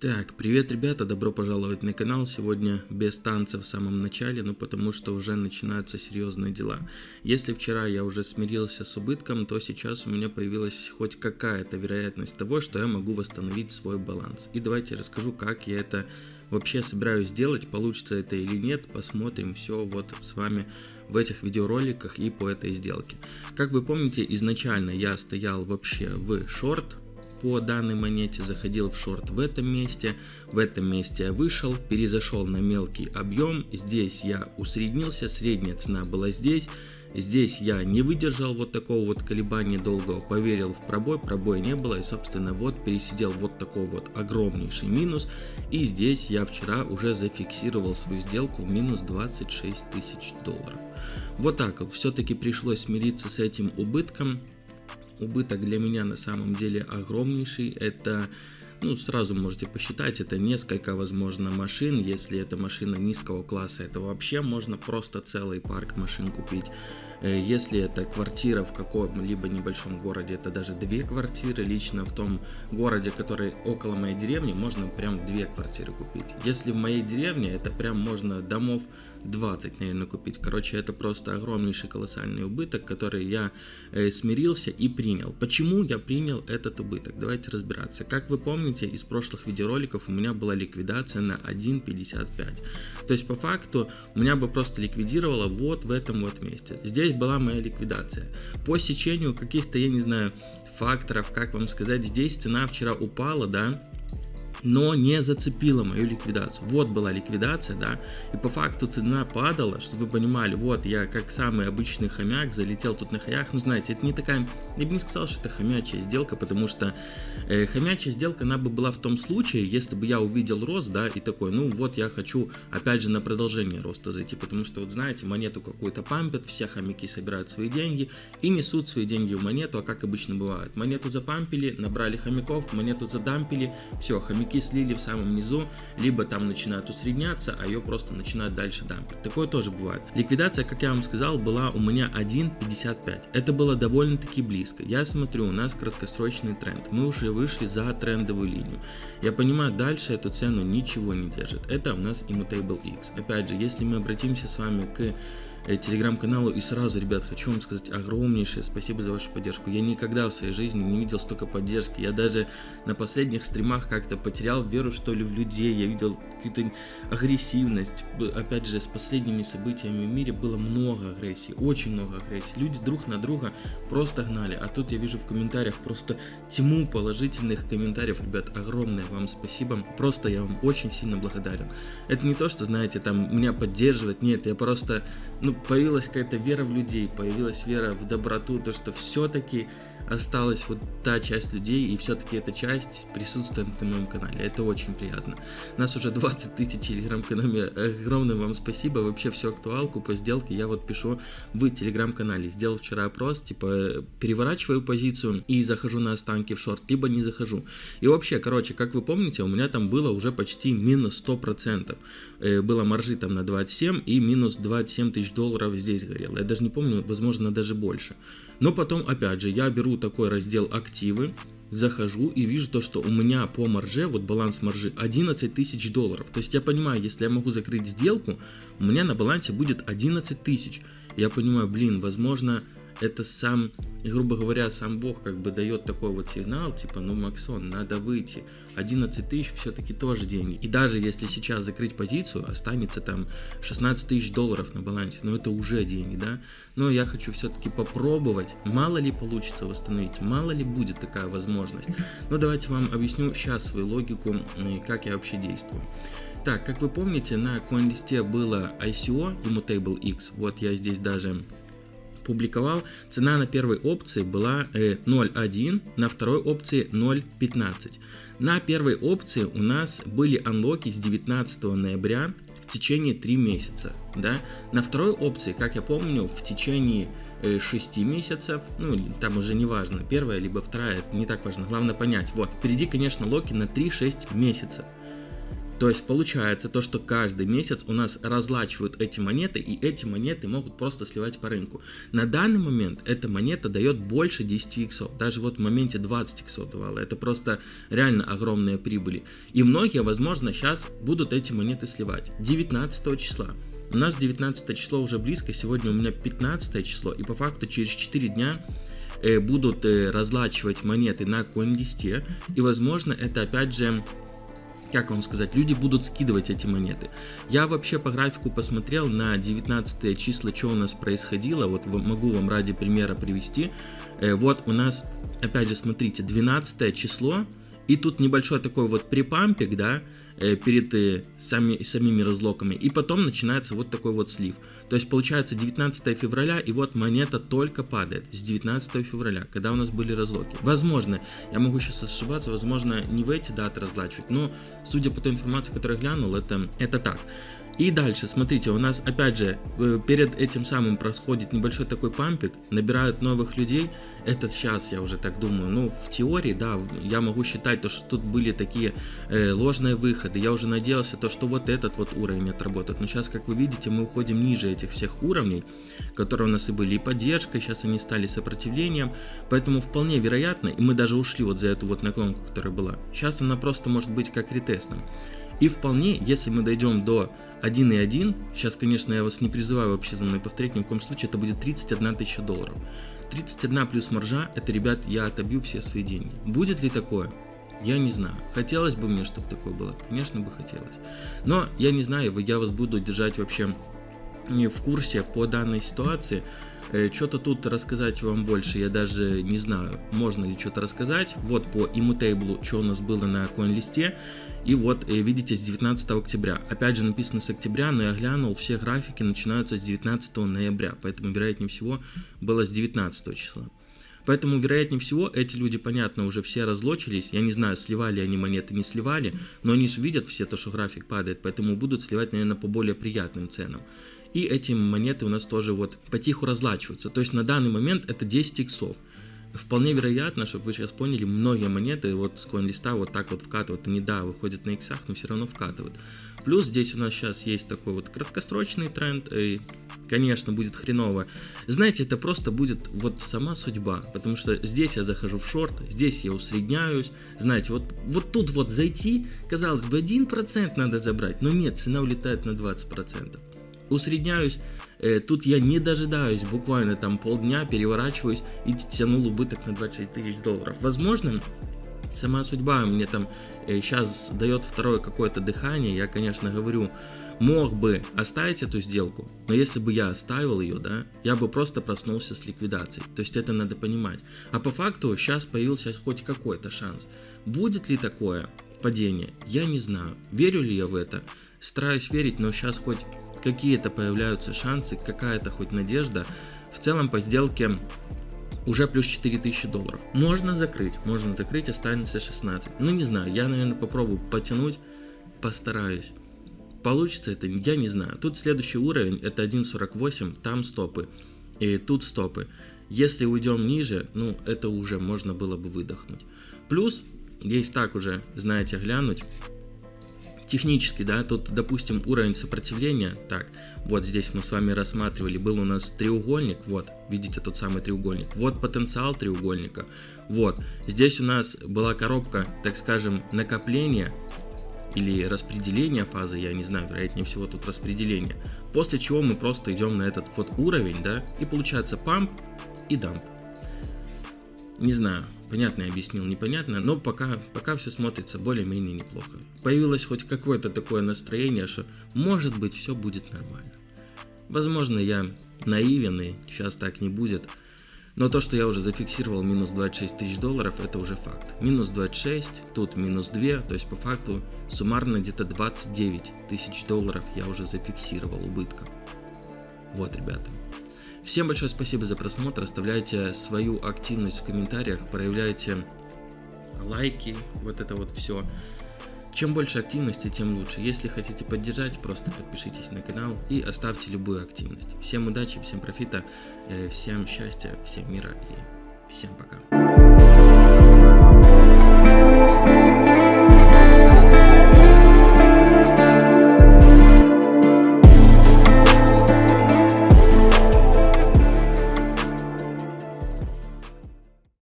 Так, привет, ребята, добро пожаловать на канал. Сегодня без танца в самом начале, ну потому что уже начинаются серьезные дела. Если вчера я уже смирился с убытком, то сейчас у меня появилась хоть какая-то вероятность того, что я могу восстановить свой баланс. И давайте расскажу, как я это вообще собираюсь сделать, получится это или нет, посмотрим все вот с вами в этих видеороликах и по этой сделке. Как вы помните, изначально я стоял вообще в шорт, по данной монете, заходил в шорт в этом месте, в этом месте я вышел, перезашел на мелкий объем, здесь я усреднился, средняя цена была здесь, Здесь я не выдержал вот такого вот колебания долгого, поверил в пробой, пробоя не было и собственно вот пересидел вот такой вот огромнейший минус. И здесь я вчера уже зафиксировал свою сделку в минус 26 тысяч долларов. Вот так вот, все-таки пришлось смириться с этим убытком убыток для меня на самом деле огромнейший. Это ну, сразу можете посчитать, это несколько, возможно, машин. Если это машина низкого класса, это вообще можно просто целый парк машин купить. Э, если это квартира в каком-либо небольшом городе, это даже две квартиры. Лично в том городе, который около моей деревни, можно прям две квартиры купить. Если в моей деревне, это прям можно домов 20, наверное, купить. Короче, это просто огромнейший колоссальный убыток, который я э, смирился и принял. Почему я принял этот убыток? Давайте разбираться. Как вы помните, из прошлых видеороликов у меня была ликвидация на 1.55. То есть, по факту, у меня бы просто ликвидировало вот в этом вот месте. Здесь была моя ликвидация. По сечению каких-то, я не знаю, факторов, как вам сказать, здесь цена вчера упала, да, но не зацепила мою ликвидацию. Вот была ликвидация, да, и по факту цена падала, чтобы вы понимали, вот я как самый обычный хомяк залетел тут на хаях, ну знаете, это не такая, я бы не сказал, что это хомячая сделка, потому что э, хомячая сделка, она бы была в том случае, если бы я увидел рост, да, и такой, ну вот я хочу опять же на продолжение роста зайти, потому что вот знаете, монету какую-то пампят, все хомяки собирают свои деньги и несут свои деньги в монету, а как обычно бывает, монету запампили, набрали хомяков, монету задампили, все, хомяки игроки слили в самом низу, либо там начинают усредняться, а ее просто начинают дальше дампить. Такое тоже бывает. Ликвидация, как я вам сказал, была у меня 1.55. Это было довольно-таки близко. Я смотрю, у нас краткосрочный тренд. Мы уже вышли за трендовую линию. Я понимаю, дальше эту цену ничего не держит. Это у нас Immutable X. Опять же, если мы обратимся с вами к телеграм-каналу. И сразу, ребят, хочу вам сказать огромнейшее спасибо за вашу поддержку. Я никогда в своей жизни не видел столько поддержки. Я даже на последних стримах как-то потерял веру, что ли, в людей. Я видел какую-то агрессивность. Опять же, с последними событиями в мире было много агрессии, очень много агрессии. Люди друг на друга просто гнали. А тут я вижу в комментариях просто тьму положительных комментариев. Ребят, огромное вам спасибо. Просто я вам очень сильно благодарен. Это не то, что, знаете, там меня поддерживать. Нет, я просто, ну, появилась какая-то вера в людей, появилась вера в доброту, то, что все-таки осталась вот та часть людей, и все-таки эта часть присутствует на моем канале. Это очень приятно. Нас уже 20 тысяч телеграм-канале. Огромное вам спасибо. Вообще всю актуалку по сделке я вот пишу в телеграм-канале. Сделал вчера опрос, типа переворачиваю позицию и захожу на останки в шорт, либо не захожу. И вообще, короче, как вы помните, у меня там было уже почти минус 100%. Э, было маржи там на 27 и минус 27 тысяч долларов здесь горело. Я даже не помню, возможно, даже больше. Но потом, опять же, я беру такой раздел активы, захожу и вижу то, что у меня по марже, вот баланс маржи 11 тысяч долларов. То есть я понимаю, если я могу закрыть сделку, у меня на балансе будет 11 тысяч. Я понимаю, блин, возможно, это сам, грубо говоря, сам Бог как бы дает такой вот сигнал, типа, ну, Максон, надо выйти. 11 тысяч все-таки тоже деньги. И даже если сейчас закрыть позицию, останется там 16 тысяч долларов на балансе, но это уже деньги, да? Но я хочу все-таки попробовать, мало ли получится восстановить, мало ли будет такая возможность. Но давайте вам объясню сейчас свою логику, как я вообще действую. Так, как вы помните, на CoinList было ICO, Immutable X, вот я здесь даже публиковал, цена на первой опции была 0.1, э, на второй опции 0.15. На первой опции у нас были анлоки с 19 ноября в течение 3 месяца. Да? На второй опции, как я помню, в течение 6 э, месяцев, ну там уже не важно, первая либо вторая, не так важно, главное понять. Вот, впереди, конечно, локи на 3-6 месяцев. То есть получается то, что каждый месяц у нас разлачивают эти монеты, и эти монеты могут просто сливать по рынку. На данный момент эта монета дает больше 10 иксов. Даже вот в моменте 20 иксов давала. Это просто реально огромные прибыли. И многие, возможно, сейчас будут эти монеты сливать. 19 числа. У нас 19 число уже близко, сегодня у меня 15 число, и по факту через 4 дня э, будут э, разлачивать монеты на CoinList, и возможно это опять же как вам сказать, люди будут скидывать эти монеты. Я вообще по графику посмотрел на 19 числа, что у нас происходило, вот могу вам ради примера привести. Э, вот у нас, опять же, смотрите, 12 число, и тут небольшой такой вот припампик, да, э, перед сами, самими разлоками. И потом начинается вот такой вот слив. То есть получается 19 февраля, и вот монета только падает с 19 февраля, когда у нас были разлоки. Возможно, я могу сейчас ошибаться, возможно, не в эти даты разлачивать, но судя по той информации, которую я глянул, это, это так. И дальше, смотрите, у нас опять же э, перед этим самым происходит небольшой такой пампик, набирают новых людей. Это сейчас я уже так думаю. Ну, в теории, да, я могу считать, то, что тут были такие э, ложные выходы. Я уже надеялся, то, что вот этот вот уровень отработает. Но сейчас, как вы видите, мы уходим ниже этих всех уровней, которые у нас и были и поддержкой, сейчас они стали сопротивлением. Поэтому вполне вероятно, и мы даже ушли вот за эту вот наклонку, которая была. Сейчас она просто может быть как ретестом. И вполне, если мы дойдем до 1.1, сейчас, конечно, я вас не призываю вообще за мной повторять, ни в коем случае, это будет 31 тысяча долларов. 31 плюс маржа, это, ребят, я отобью все свои деньги. Будет ли такое? Я не знаю. Хотелось бы мне, чтобы такое было. Конечно бы хотелось. Но я не знаю, я вас буду держать вообще в курсе по данной ситуации. Э, что-то тут рассказать вам больше, я даже не знаю, можно ли что-то рассказать. Вот по Immutable, что у нас было на коин-листе. И вот, э, видите, с 19 октября. Опять же написано с октября, но я глянул, все графики начинаются с 19 ноября. Поэтому, вероятнее всего, было с 19 числа. Поэтому, вероятнее всего, эти люди, понятно, уже все разлочились. Я не знаю, сливали они монеты, не сливали, но они же видят все то, что график падает, поэтому будут сливать, наверное, по более приятным ценам. И эти монеты у нас тоже вот потиху разлачиваются. То есть на данный момент это 10 иксов. Вполне вероятно, чтобы вы сейчас поняли, многие монеты вот с коин-листа вот так вот вкатывают. Они, да, выходят на иксах, но все равно вкатывают. Плюс здесь у нас сейчас есть такой вот краткосрочный тренд. И, конечно, будет хреново. Знаете, это просто будет вот сама судьба. Потому что здесь я захожу в шорт, здесь я усредняюсь. Знаете, вот, вот тут вот зайти, казалось бы, 1% надо забрать. Но нет, цена улетает на 20% усредняюсь, э, тут я не дожидаюсь, буквально там полдня переворачиваюсь и тянул убыток на 20 тысяч долларов. Возможно, сама судьба мне там э, сейчас дает второе какое-то дыхание, я, конечно, говорю, мог бы оставить эту сделку, но если бы я оставил ее, да, я бы просто проснулся с ликвидацией. То есть это надо понимать. А по факту сейчас появился хоть какой-то шанс. Будет ли такое падение? Я не знаю. Верю ли я в это? Стараюсь верить, но сейчас хоть какие-то появляются шансы, какая-то хоть надежда. В целом по сделке уже плюс 4000 долларов. Можно закрыть, можно закрыть, останется 16. Ну не знаю, я, наверное, попробую потянуть, постараюсь. Получится это, я не знаю. Тут следующий уровень, это 1.48, там стопы, и тут стопы. Если уйдем ниже, ну это уже можно было бы выдохнуть. Плюс, есть так уже, знаете, глянуть, технически, да, тут, допустим, уровень сопротивления, так, вот здесь мы с вами рассматривали, был у нас треугольник, вот, видите тот самый треугольник, вот потенциал треугольника, вот, здесь у нас была коробка, так скажем, накопления или распределения фазы, я не знаю, вероятнее всего тут распределение, после чего мы просто идем на этот вот уровень, да, и получается памп и дамп. Не знаю, понятно я объяснил, непонятно, но пока, пока все смотрится более-менее неплохо. Появилось хоть какое-то такое настроение, что может быть все будет нормально. Возможно я наивен и сейчас так не будет, но то, что я уже зафиксировал минус 26 тысяч долларов, это уже факт. Минус 26, тут минус 2, то есть по факту суммарно где-то 29 тысяч долларов я уже зафиксировал убытка. Вот, ребята. Всем большое спасибо за просмотр, оставляйте свою активность в комментариях, проявляйте лайки, вот это вот все. Чем больше активности, тем лучше. Если хотите поддержать, просто подпишитесь на канал и оставьте любую активность. Всем удачи, всем профита, э, всем счастья, всем мира и всем пока.